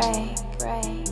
break, break.